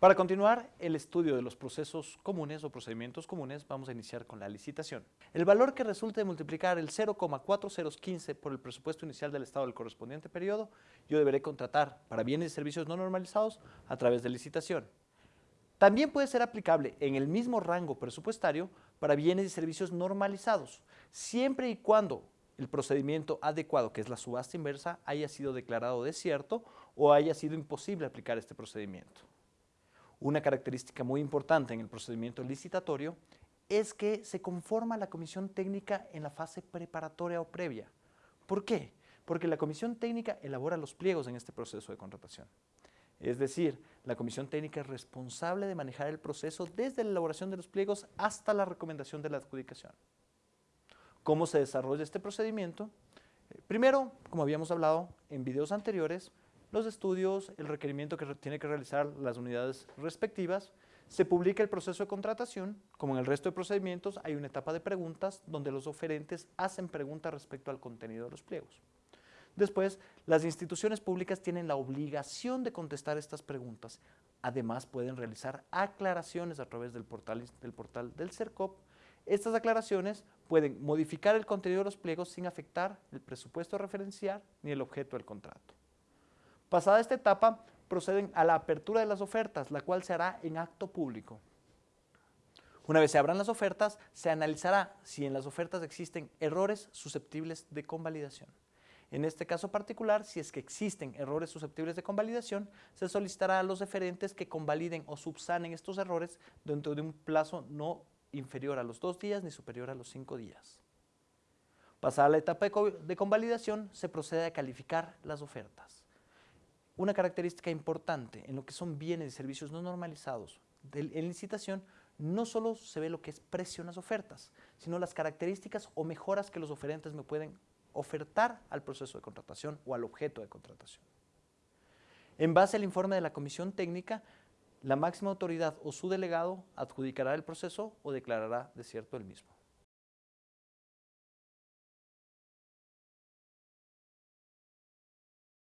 Para continuar el estudio de los procesos comunes o procedimientos comunes, vamos a iniciar con la licitación. El valor que resulte de multiplicar el 0,4015 por el presupuesto inicial del Estado del correspondiente periodo, yo deberé contratar para bienes y servicios no normalizados a través de licitación. También puede ser aplicable en el mismo rango presupuestario para bienes y servicios normalizados, siempre y cuando el procedimiento adecuado, que es la subasta inversa, haya sido declarado desierto o haya sido imposible aplicar este procedimiento. Una característica muy importante en el procedimiento licitatorio es que se conforma la comisión técnica en la fase preparatoria o previa. ¿Por qué? Porque la comisión técnica elabora los pliegos en este proceso de contratación. Es decir, la comisión técnica es responsable de manejar el proceso desde la elaboración de los pliegos hasta la recomendación de la adjudicación. ¿Cómo se desarrolla este procedimiento? Eh, primero, como habíamos hablado en videos anteriores, los estudios, el requerimiento que tiene que realizar las unidades respectivas, se publica el proceso de contratación, como en el resto de procedimientos hay una etapa de preguntas donde los oferentes hacen preguntas respecto al contenido de los pliegos. Después, las instituciones públicas tienen la obligación de contestar estas preguntas. Además, pueden realizar aclaraciones a través del portal del, portal del CERCOP. Estas aclaraciones pueden modificar el contenido de los pliegos sin afectar el presupuesto referencial ni el objeto del contrato. Pasada esta etapa, proceden a la apertura de las ofertas, la cual se hará en acto público. Una vez se abran las ofertas, se analizará si en las ofertas existen errores susceptibles de convalidación. En este caso particular, si es que existen errores susceptibles de convalidación, se solicitará a los referentes que convaliden o subsanen estos errores dentro de un plazo no inferior a los dos días ni superior a los cinco días. Pasada la etapa de convalidación, se procede a calificar las ofertas. Una característica importante en lo que son bienes y servicios no normalizados en licitación no solo se ve lo que es precio en las ofertas, sino las características o mejoras que los oferentes me pueden ofertar al proceso de contratación o al objeto de contratación. En base al informe de la comisión técnica, la máxima autoridad o su delegado adjudicará el proceso o declarará desierto el mismo.